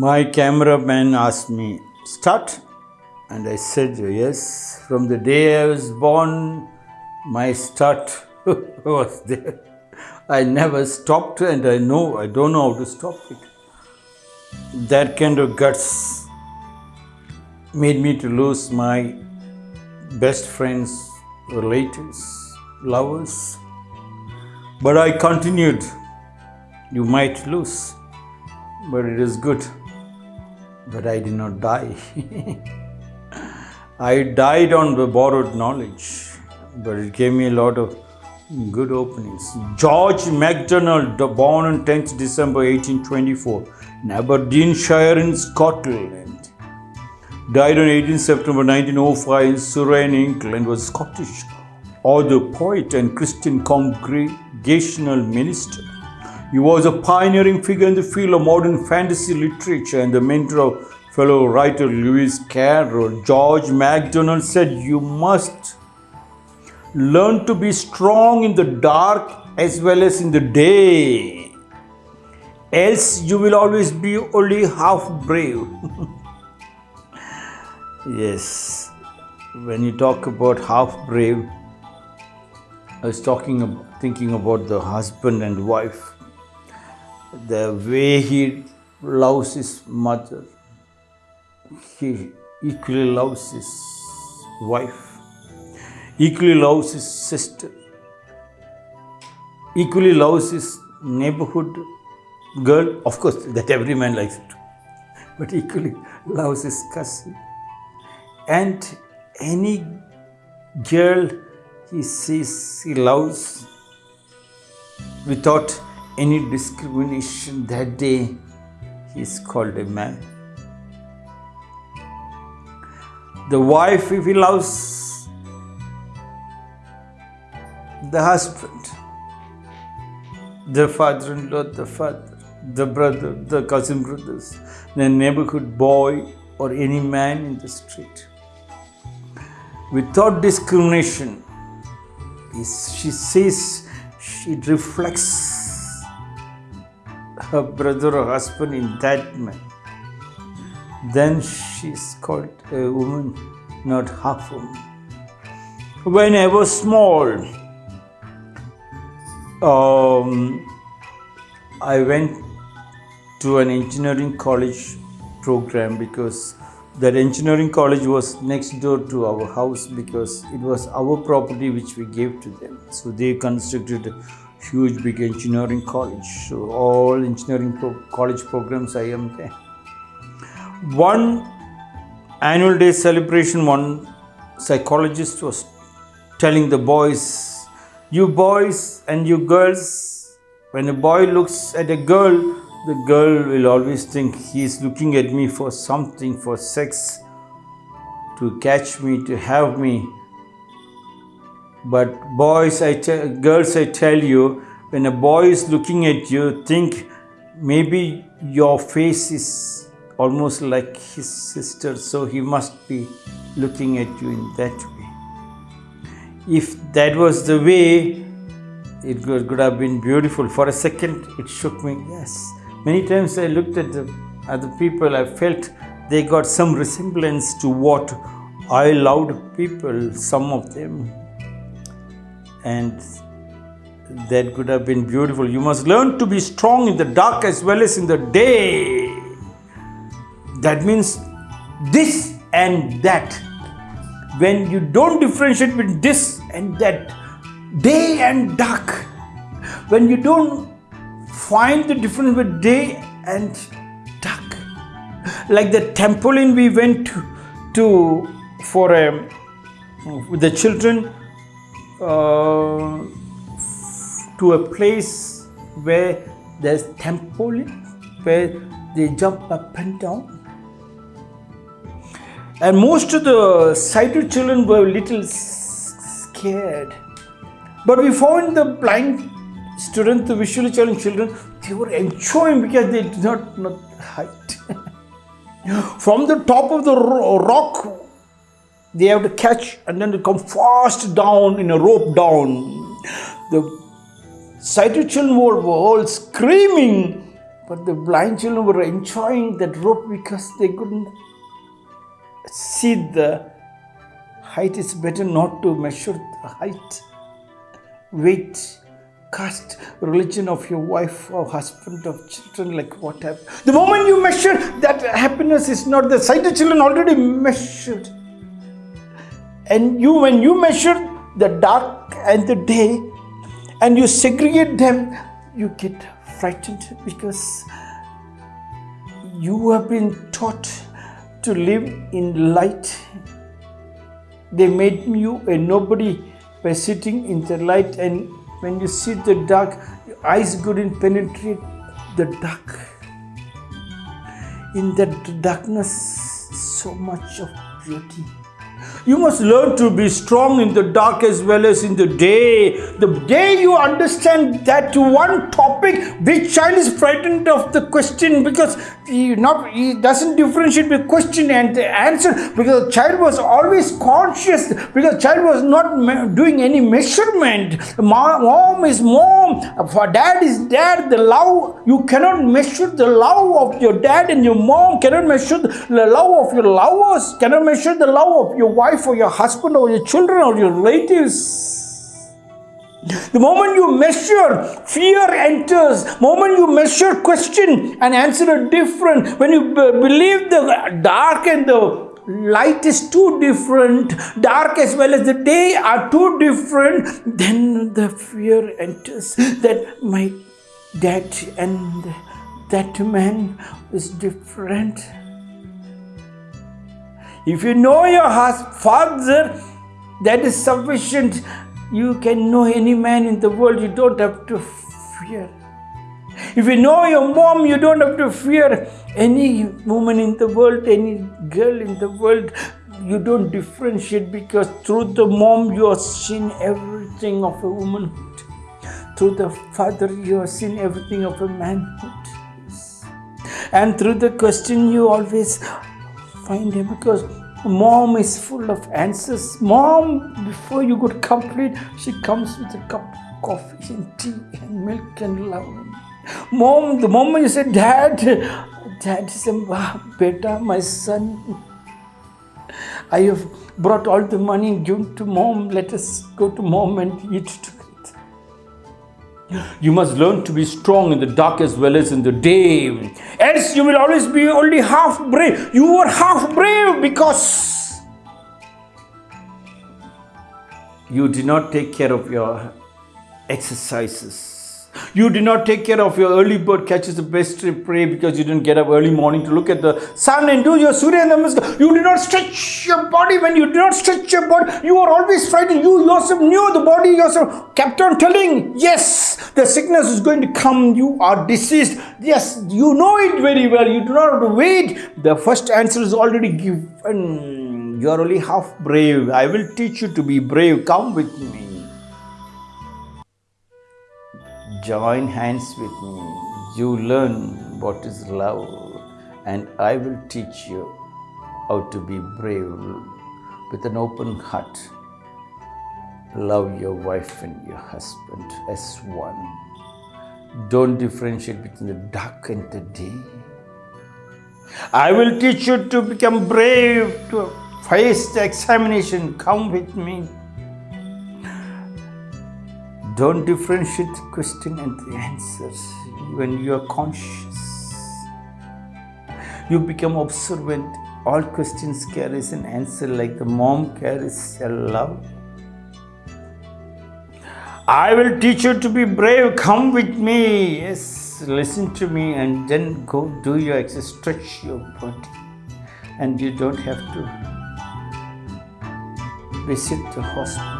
My cameraman asked me, start? And I said, yes. From the day I was born, my start was there. I never stopped and I know, I don't know how to stop it. That kind of guts made me to lose my best friends, relatives, lovers. But I continued. You might lose, but it is good. But I did not die. I died on the borrowed knowledge, but it gave me a lot of good openings. George MacDonald, born on 10th December 1824 in Aberdeenshire in Scotland, died on 18 September 1905 in Surrey, England, was Scottish author, poet, and Christian congregational minister. He was a pioneering figure in the field of modern fantasy literature and the mentor of fellow writer Lewis Carroll. George MacDonald said, You must learn to be strong in the dark as well as in the day. Else, you will always be only half brave. yes, when you talk about half brave, I was talking, thinking about the husband and wife the way he loves his mother, he equally loves his wife, equally loves his sister, equally loves his neighborhood girl. Of course, that every man likes it, but equally loves his cousin. And any girl he sees, he loves without any discrimination that day, he is called a man. The wife, if he loves the husband, the father in law, the father, the brother, the cousin brothers, the neighborhood boy, or any man in the street. Without discrimination, she says, it reflects her brother or husband in that man, then she's called a woman, not half woman. When I was small, um, I went to an engineering college program because that engineering college was next door to our house because it was our property which we gave to them. So they constructed huge big engineering college. So all engineering pro college programs I am there. One annual day celebration, one psychologist was telling the boys, you boys and you girls, when a boy looks at a girl, the girl will always think he is looking at me for something, for sex, to catch me, to have me. But boys, I girls, I tell you, when a boy is looking at you, think maybe your face is almost like his sister, so he must be looking at you in that way. If that was the way, it could have been beautiful. For a second, it shook me. Yes. Many times I looked at the other people, I felt they got some resemblance to what I loved people, some of them and that could have been beautiful. You must learn to be strong in the dark as well as in the day. That means this and that. When you don't differentiate between this and that, day and dark, when you don't find the difference between day and dark, like the temple in we went to, to for um, with the children uh, to a place where there's trampoline, where they jump up and down. And most of the sighted children were a little scared. But we found the blind students, the visually challenged children, they were enjoying because they did not know height. From the top of the rock, they have to catch and then to come fast down in a rope down. The sighted children were all screaming But the blind children were enjoying that rope because they couldn't see the height. It's better not to measure the height, weight, caste, religion of your wife or husband of children, like what happened. The moment you measure that happiness is not the sighted children already measured. And you, when you measure the dark and the day, and you segregate them, you get frightened because you have been taught to live in light. They made you a nobody by sitting in the light, and when you see the dark, your eyes couldn't penetrate the dark. In that darkness, so much of beauty. You must learn to be strong in the dark as well as in the day. The day you understand that one topic, which child is frightened of the question because he not he doesn't differentiate the question and the answer because the child was always conscious because the child was not doing any measurement. Mom is mom, for dad is dad. The love you cannot measure the love of your dad and your mom cannot measure the love of your lovers, cannot measure the love of your wife wife or your husband or your children or your relatives. The moment you measure, fear enters. Moment you measure, question and answer are different. When you believe the dark and the light is too different, dark as well as the day are too different, then the fear enters that my dad and that man is different. If you know your father, that is sufficient. You can know any man in the world, you don't have to fear. If you know your mom, you don't have to fear any woman in the world, any girl in the world. You don't differentiate because through the mom you have seen everything of a womanhood. Through the father you have seen everything of a manhood. And through the question you always find him because mom is full of answers. Mom, before you could complete, she comes with a cup of coffee and tea and milk and love. Mom, the moment you say, Dad, Dad said, Beta, my son, I have brought all the money given to mom. Let us go to mom and eat together. You must learn to be strong in the dark as well as in the day. Else, you will always be only half brave. You were half brave because you did not take care of your exercises you did not take care of your early bird catches the best prey because you didn't get up early morning to look at the sun and do your Surya Namaskar. You did not stretch your body. When you did not stretch your body, you were always frightened. You yourself knew the body yourself kept on telling, yes, the sickness is going to come. You are diseased. Yes, you know it very well. You do not have to wait. The first answer is already given. You are only half brave. I will teach you to be brave. Come with me. Join hands with me. You learn what is love, and I will teach you how to be brave with an open heart. Love your wife and your husband as one. Don't differentiate between the dark and the day. I will teach you to become brave, to face the examination. Come with me. Don't differentiate the question and the answers when you are conscious. You become observant. All questions carries an answer like the mom carries a love. I will teach you to be brave. Come with me. Yes, listen to me and then go do your exercise. Stretch your body. And you don't have to visit the hospital